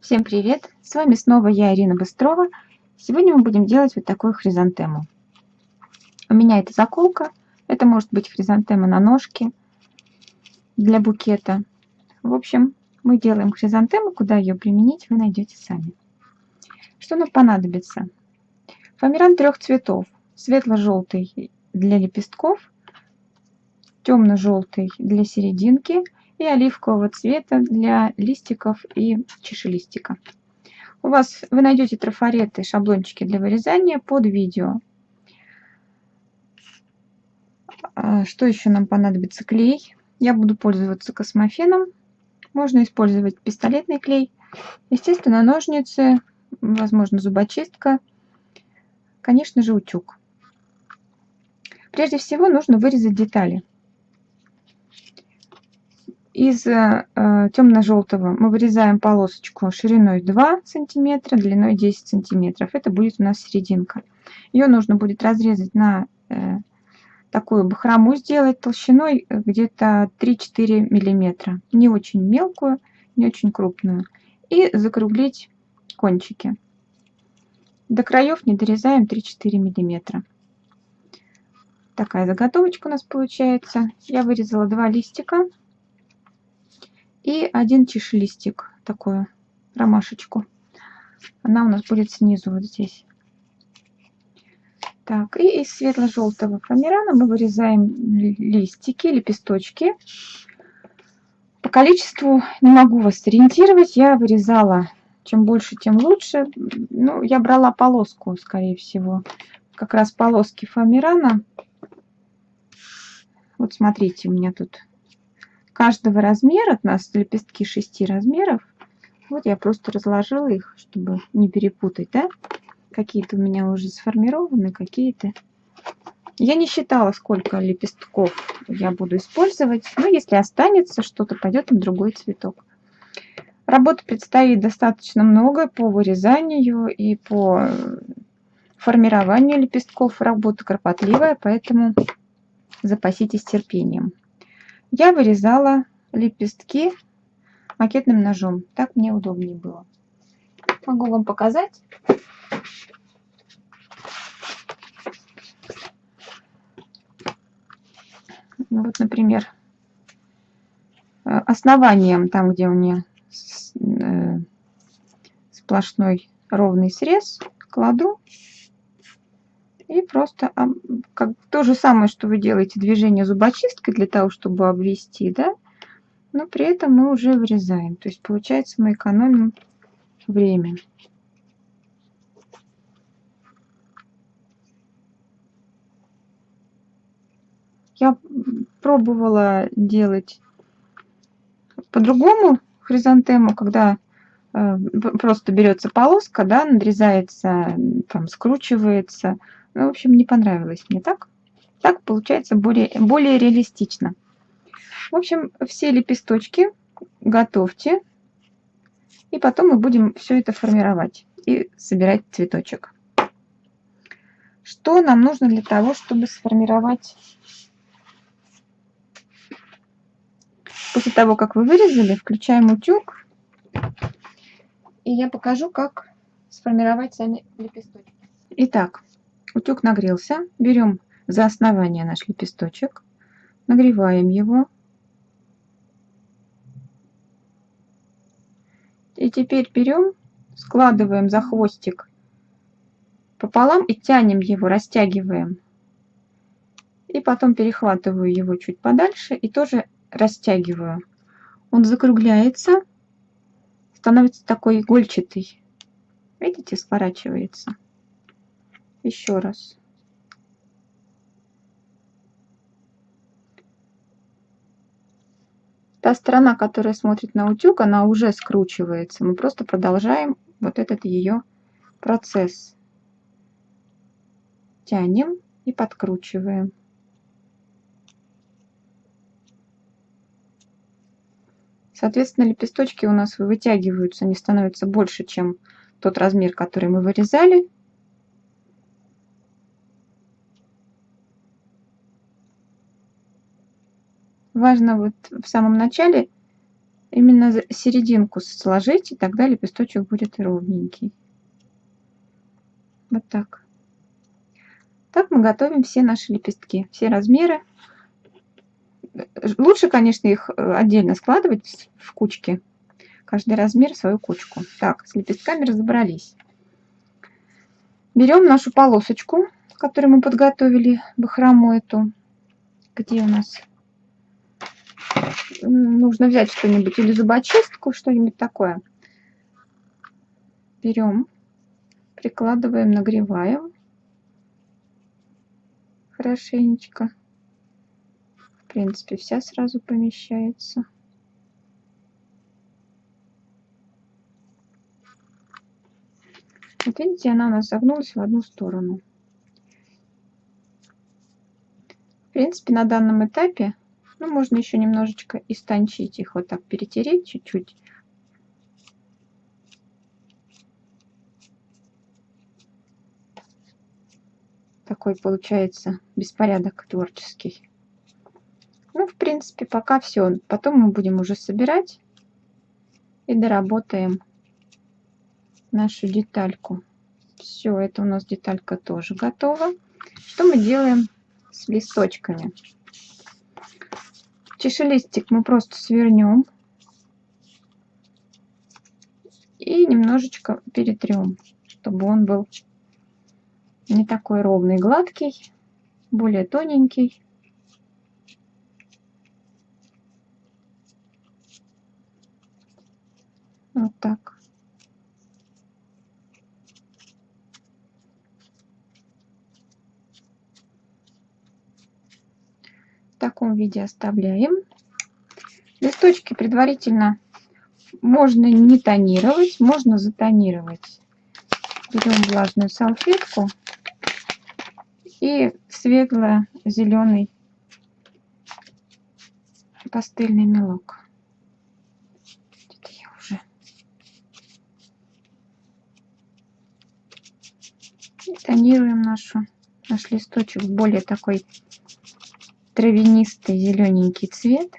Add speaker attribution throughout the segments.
Speaker 1: Всем привет! С вами снова я, Ирина Быстрова. Сегодня мы будем делать вот такую хризантему. У меня это заколка. Это может быть хризантема на ножке для букета. В общем, мы делаем хризантему. Куда ее применить, вы найдете сами. Что нам понадобится? Фоамиран трех цветов. Светло-желтый для лепестков, темно-желтый для серединки – и оливкового цвета для листиков и чашелистика. У вас вы найдете трафареты, шаблончики для вырезания под видео. А, что еще нам понадобится? Клей. Я буду пользоваться космофеном. Можно использовать пистолетный клей. Естественно, ножницы, возможно, зубочистка. Конечно же, утюг. Прежде всего нужно вырезать детали. Из э, темно-желтого мы вырезаем полосочку шириной 2 см, длиной 10 см. Это будет у нас серединка. Ее нужно будет разрезать на э, такую бахрому сделать толщиной где-то 3-4 мм. Не очень мелкую, не очень крупную. И закруглить кончики. До краев не дорезаем 3-4 мм. Такая заготовочка у нас получается. Я вырезала два листика и один чешелистик, такую ромашечку. Она у нас будет снизу вот здесь. Так, и из светло-желтого фоамирана мы вырезаем листики, лепесточки. По количеству не могу вас ориентировать. Я вырезала, чем больше, тем лучше. Ну, я брала полоску, скорее всего. Как раз полоски фоамирана. Вот смотрите, у меня тут каждого размера, от нас лепестки 6 размеров. Вот я просто разложила их, чтобы не перепутать, да? Какие-то у меня уже сформированы, какие-то... Я не считала, сколько лепестков я буду использовать. Но если останется что-то, пойдет им другой цветок. Работы предстоит достаточно много по вырезанию и по формированию лепестков. Работа кропотливая, поэтому запаситесь терпением. Я вырезала лепестки макетным ножом. Так мне удобнее было. Могу вам показать. Ну вот, например, э, основанием, там, где у меня э, сплошной ровный срез, кладу и просто как то же самое, что вы делаете движение зубочисткой для того, чтобы обвести, да, но при этом мы уже вырезаем. То есть получается мы экономим время. Я пробовала делать по-другому хризантему, когда э, просто берется полоска, да, надрезается, там скручивается, ну, в общем, не понравилось мне так. Так получается более, более реалистично. В общем, все лепесточки готовьте. И потом мы будем все это формировать и собирать цветочек. Что нам нужно для того, чтобы сформировать... После того, как вы вырезали, включаем утюг. И я покажу, как сформировать сами лепесточки. Итак, Утюг нагрелся. Берем за основание наш лепесточек, нагреваем его. И теперь берем, складываем за хвостик пополам и тянем его, растягиваем. И потом перехватываю его чуть подальше и тоже растягиваю. Он закругляется, становится такой игольчатый. Видите, сворачивается еще раз. Та сторона, которая смотрит на утюг, она уже скручивается. Мы просто продолжаем вот этот ее процесс. Тянем и подкручиваем. Соответственно, лепесточки у нас вытягиваются, они становятся больше, чем тот размер, который мы вырезали. Важно вот в самом начале именно серединку сложить, и тогда лепесточек будет ровненький. Вот так. Так мы готовим все наши лепестки, все размеры. Лучше, конечно, их э, отдельно складывать в кучки. Каждый размер свою кучку. Так, с лепестками разобрались. Берем нашу полосочку, которую мы подготовили, бахрому эту. Где у нас? Нужно взять что-нибудь или зубочистку, что-нибудь такое. Берем, прикладываем, нагреваем хорошенечко. В принципе, вся сразу помещается. Вот видите, она у нас загнулась в одну сторону. В принципе, на данном этапе, ну, можно еще немножечко истончить их, вот так перетереть чуть-чуть. Такой получается беспорядок творческий. Ну, в принципе, пока все. Потом мы будем уже собирать и доработаем нашу детальку. Все, это у нас деталька тоже готова. Что мы делаем с листочками? Чешелистик мы просто свернем и немножечко перетрем, чтобы он был не такой ровный, гладкий, более тоненький. Вот так. Таком виде оставляем. Листочки предварительно можно не тонировать, можно затонировать. Берем влажную салфетку и светло-зеленый пастельный мелок. Тонируем нашу, наш листочек более такой травянистый зелененький цвет.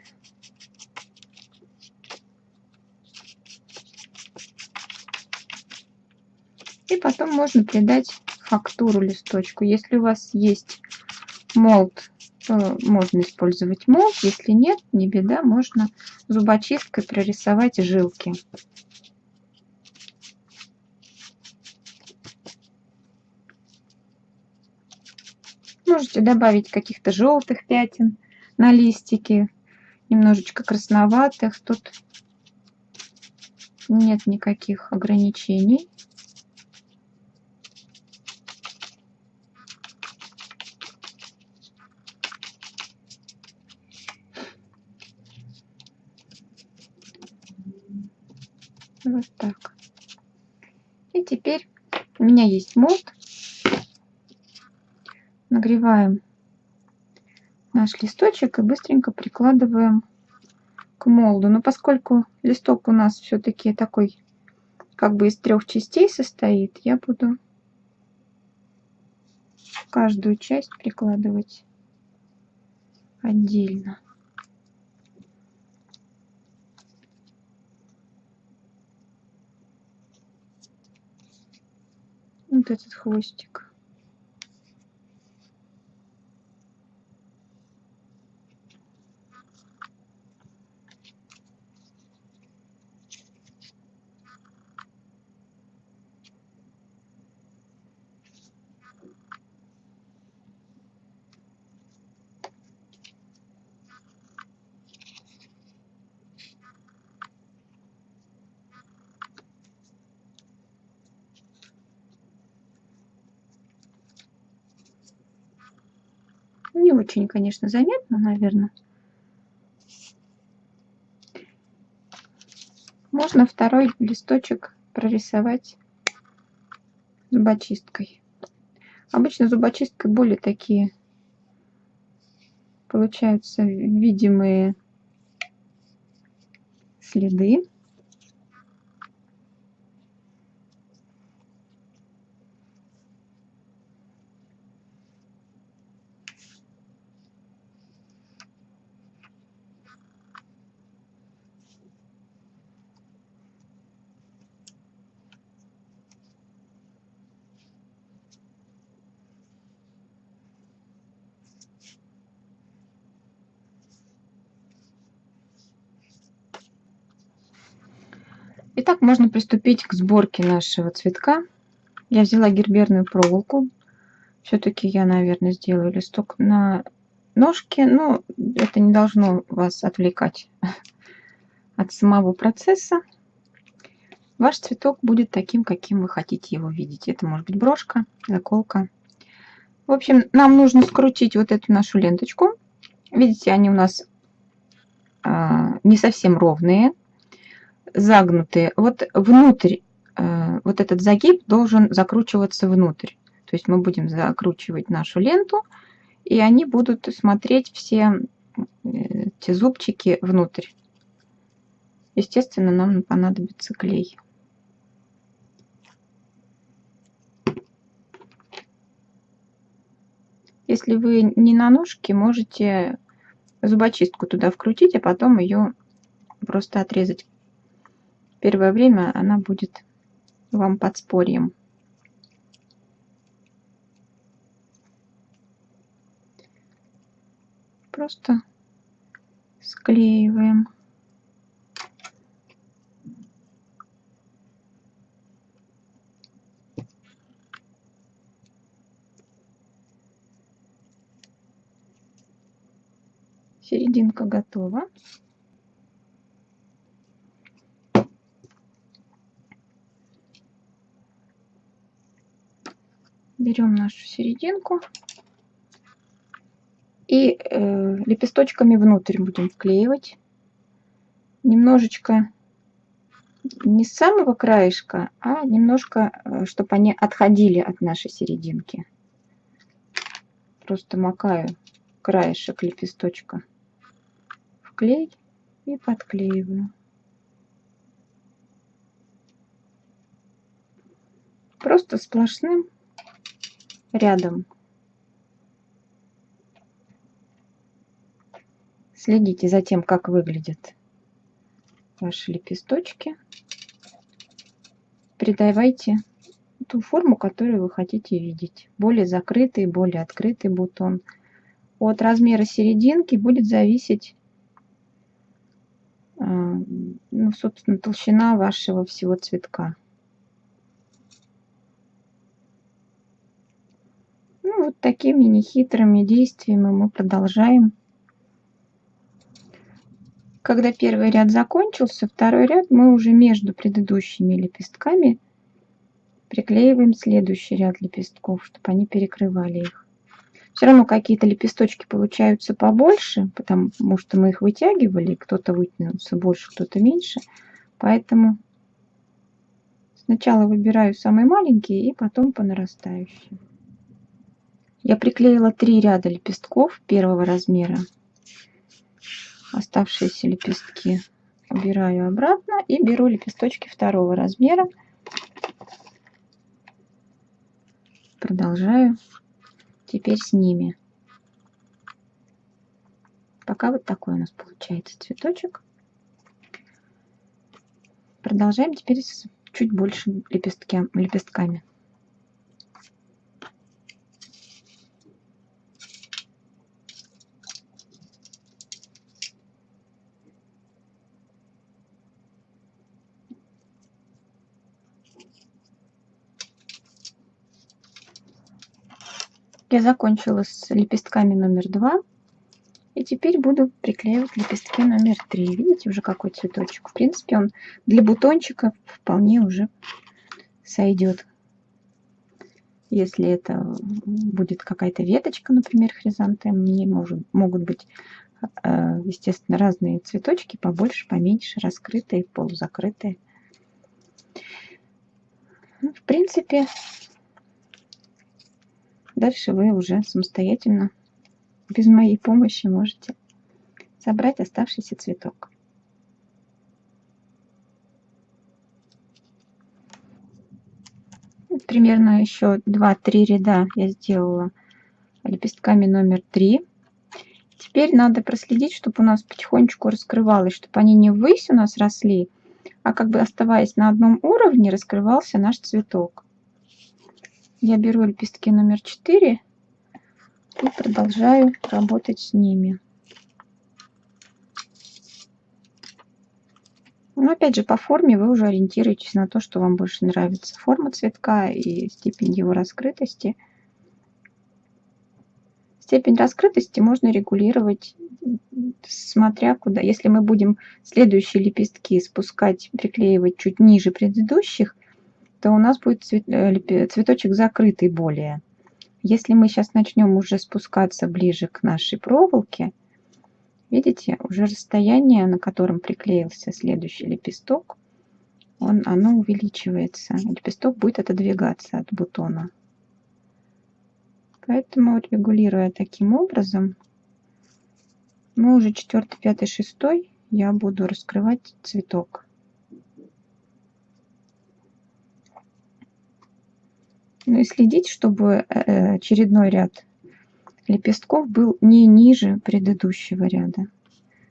Speaker 1: И потом можно придать фактуру листочку. Если у вас есть молд, то можно использовать молд. Если нет, не беда, можно зубочисткой прорисовать жилки. Можете добавить каких-то желтых пятен на листике, немножечко красноватых. Тут нет никаких ограничений. Вот так. И теперь у меня есть молд нагреваем наш листочек и быстренько прикладываем к молду. Но поскольку листок у нас все-таки такой, как бы из трех частей состоит, я буду каждую часть прикладывать отдельно. Вот этот хвостик. Не очень, конечно, заметно, наверное. Можно второй листочек прорисовать зубочисткой. Обычно зубочисткой более такие получаются видимые следы. Итак, можно приступить к сборке нашего цветка. Я взяла герберную проволоку. Все-таки я, наверное, сделаю листок на ножке, но это не должно вас отвлекать от самого процесса. Ваш цветок будет таким, каким вы хотите его видеть. Это может быть брошка, заколка. В общем, нам нужно скрутить вот эту нашу ленточку. Видите, они у нас а, не совсем ровные загнутые. Вот внутрь, э, вот этот загиб должен закручиваться внутрь. То есть мы будем закручивать нашу ленту, и они будут смотреть все э, эти зубчики внутрь. Естественно, нам понадобится клей. Если вы не на ножке, можете зубочистку туда вкрутить, а потом ее просто отрезать первое время она будет вам подспорьем. Просто склеиваем. Серединка готова. Берем нашу серединку и э, лепесточками внутрь будем вклеивать. Немножечко не с самого краешка, а немножко, э, чтобы они отходили от нашей серединки. Просто макаю краешек лепесточка в клей и подклеиваю. Просто сплошным рядом. Следите за тем, как выглядят ваши лепесточки. Придавайте ту форму, которую вы хотите видеть. Более закрытый, более открытый бутон. От размера серединки будет зависеть, а, ну, собственно, толщина вашего всего цветка. Вот такими нехитрыми действиями мы продолжаем. Когда первый ряд закончился, второй ряд мы уже между предыдущими лепестками приклеиваем следующий ряд лепестков, чтобы они перекрывали их. Все равно какие-то лепесточки получаются побольше, потому что мы их вытягивали, кто-то вытянулся больше, кто-то меньше. Поэтому сначала выбираю самые маленькие и потом по нарастающей. Я приклеила три ряда лепестков первого размера. Оставшиеся лепестки убираю обратно и беру лепесточки второго размера. Продолжаю теперь с ними. Пока вот такой у нас получается цветочек. Продолжаем теперь с чуть больше лепестки, лепестками. Я закончила с лепестками номер два. И теперь буду приклеивать лепестки номер три. Видите уже какой цветочек? В принципе, он для бутончика вполне уже сойдет. Если это будет какая-то веточка, например, хризантем, не может, могут быть, э, естественно, разные цветочки, побольше, поменьше, раскрытые, полузакрытые. Ну, в принципе, Дальше вы уже самостоятельно, без моей помощи, можете собрать оставшийся цветок. Примерно еще 2-3 ряда я сделала лепестками номер 3. Теперь надо проследить, чтобы у нас потихонечку раскрывалось, чтобы они не ввысь у нас росли, а как бы оставаясь на одном уровне, раскрывался наш цветок я беру лепестки номер 4 и продолжаю работать с ними. Но опять же, по форме вы уже ориентируетесь на то, что вам больше нравится. Форма цветка и степень его раскрытости. Степень раскрытости можно регулировать, смотря куда. Если мы будем следующие лепестки спускать, приклеивать чуть ниже предыдущих, то у нас будет э, цветочек закрытый более. Если мы сейчас начнем уже спускаться ближе к нашей проволоке, видите, уже расстояние, на котором приклеился следующий лепесток, он, оно увеличивается. Лепесток будет отодвигаться от бутона. Поэтому, регулируя таким образом, мы уже четвертый, пятый, шестой я буду раскрывать цветок. Ну и следить, чтобы э, очередной ряд лепестков был не ниже предыдущего ряда.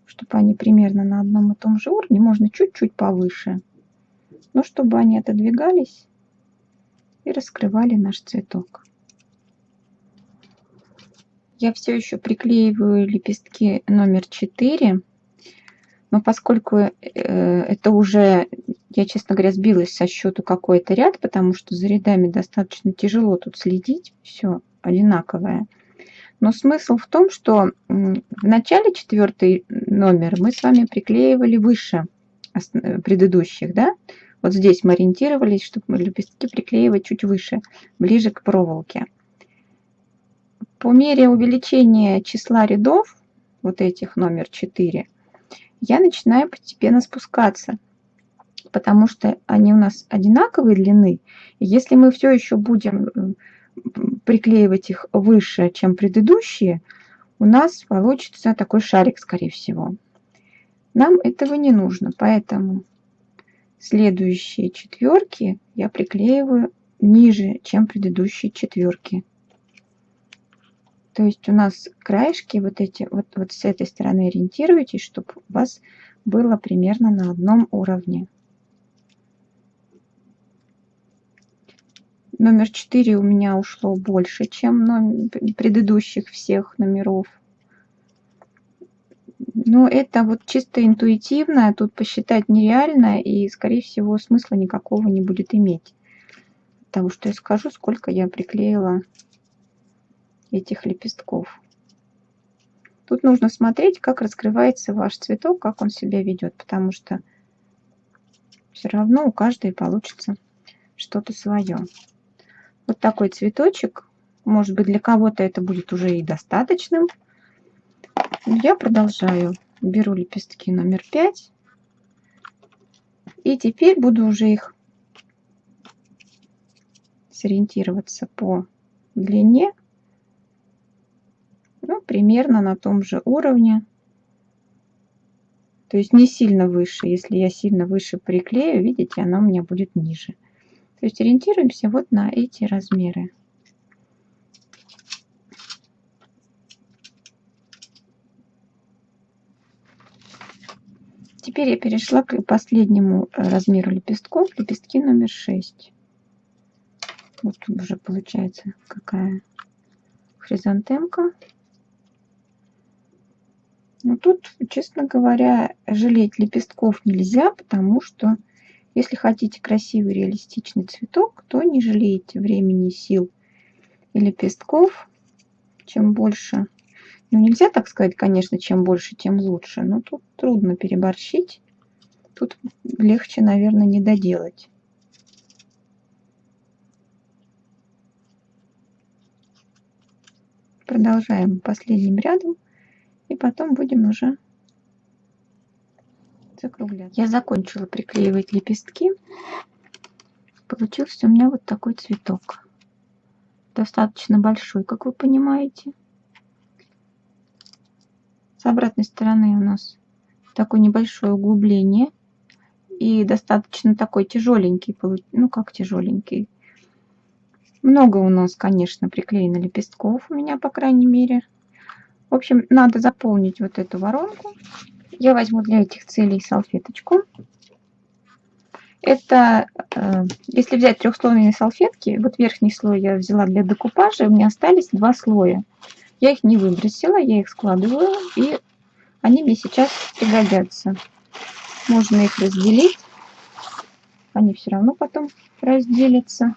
Speaker 1: Чтобы они примерно на одном и том же уровне, можно чуть-чуть повыше. Но чтобы они отодвигались и раскрывали наш цветок. Я все еще приклеиваю лепестки номер 4. Но поскольку э, это уже я, честно говоря, сбилась со счету какой-то ряд, потому что за рядами достаточно тяжело тут следить. Все одинаковое. Но смысл в том, что в начале четвертый номер мы с вами приклеивали выше предыдущих, да? Вот здесь мы ориентировались, чтобы лепестки приклеивать чуть выше, ближе к проволоке. По мере увеличения числа рядов, вот этих номер 4, я начинаю постепенно спускаться потому что они у нас одинаковой длины. Если мы все еще будем приклеивать их выше, чем предыдущие, у нас получится такой шарик, скорее всего. Нам этого не нужно, поэтому следующие четверки я приклеиваю ниже, чем предыдущие четверки. То есть у нас краешки вот эти, вот, вот с этой стороны ориентируйтесь, чтобы у вас было примерно на одном уровне. Номер 4 у меня ушло больше, чем номер, предыдущих всех номеров. Но это вот чисто интуитивно, тут посчитать нереально и, скорее всего, смысла никакого не будет иметь. Потому что я скажу, сколько я приклеила этих лепестков. Тут нужно смотреть, как раскрывается ваш цветок, как он себя ведет, потому что все равно у каждой получится что-то свое вот такой цветочек. Может быть, для кого-то это будет уже и достаточным. Я продолжаю. Беру лепестки номер 5. И теперь буду уже их сориентироваться по длине. Ну, примерно на том же уровне. То есть не сильно выше. Если я сильно выше приклею, видите, она у меня будет ниже. То есть ориентируемся вот на эти размеры. Теперь я перешла к последнему э, размеру лепестков, лепестки номер 6. Вот тут уже получается какая хризантемка. Но тут, честно говоря, жалеть лепестков нельзя, потому что если хотите красивый реалистичный цветок, то не жалейте времени, сил и лепестков. Чем больше, ну нельзя так сказать, конечно, чем больше, тем лучше, но тут трудно переборщить. Тут легче, наверное, не доделать. Продолжаем последним рядом и потом будем уже закругляться. Я закончила приклеивать лепестки. Получился у меня вот такой цветок. Достаточно большой, как вы понимаете. С обратной стороны у нас такое небольшое углубление. И достаточно такой тяжеленький, ну как тяжеленький. Много у нас, конечно, приклеено лепестков, у меня, по крайней мере. В общем, надо заполнить вот эту воронку я возьму для этих целей салфеточку. Это, э, если взять трехслойные салфетки, вот верхний слой я взяла для декупажа, у меня остались два слоя. Я их не выбросила, я их складываю, и они мне сейчас пригодятся. Можно их разделить. Они все равно потом разделятся.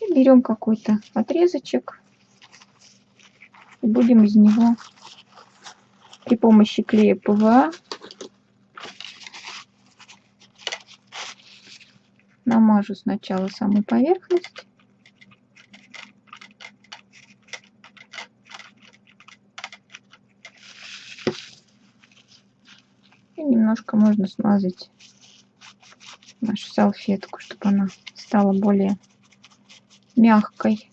Speaker 1: И берем какой-то отрезочек. И будем из него при помощи клея ПВА намажу сначала саму поверхность. И немножко можно смазать нашу салфетку, чтобы она стала более мягкой.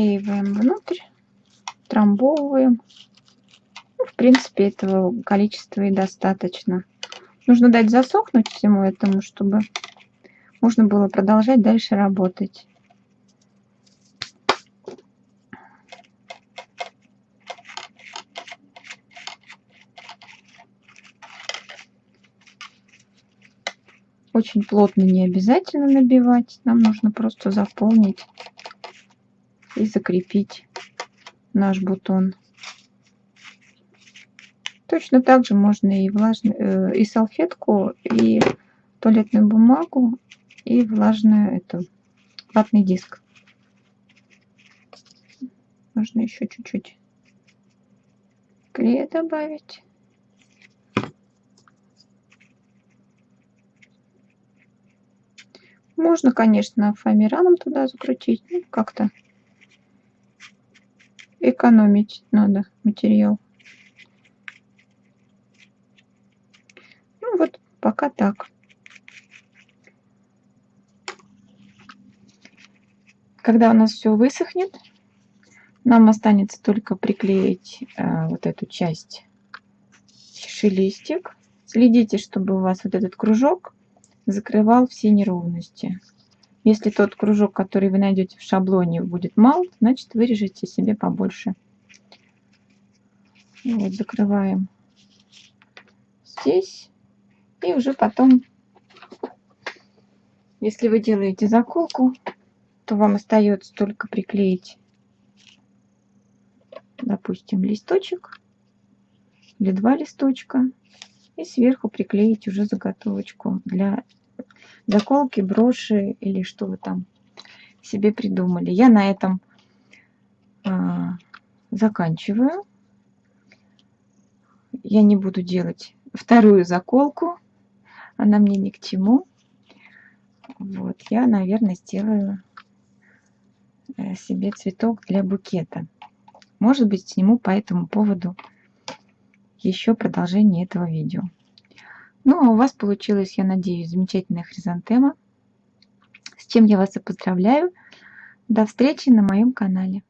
Speaker 1: Приклеиваем внутрь, трамбовываем. Ну, в принципе, этого количества и достаточно. Нужно дать засохнуть всему этому, чтобы можно было продолжать дальше работать. Очень плотно не обязательно набивать, нам нужно просто заполнить и закрепить наш бутон. Точно так же можно и, влажную, э, и салфетку, и туалетную бумагу, и влажную эту ватный диск. Можно еще чуть-чуть клея добавить. Можно, конечно, фоамираном туда закрутить, ну, как-то экономить надо материал. Ну вот, пока так. Когда у нас все высохнет, нам останется только приклеить э, вот эту часть шелестик. Следите, чтобы у вас вот этот кружок закрывал все неровности. Если тот кружок, который вы найдете в шаблоне, будет мал, значит вырежете себе побольше. Вот, закрываем здесь. И уже потом, если вы делаете заколку, то вам остается только приклеить, допустим, листочек или два листочка. И сверху приклеить уже заготовочку для заколки, броши или что вы там себе придумали. Я на этом а, заканчиваю. Я не буду делать вторую заколку. Она мне ни к чему. Вот, я, наверное, сделаю э, себе цветок для букета. Может быть, сниму по этому поводу еще продолжение этого видео. Ну, а у вас получилась, я надеюсь, замечательная хризантема, с чем я вас и поздравляю. До встречи на моем канале.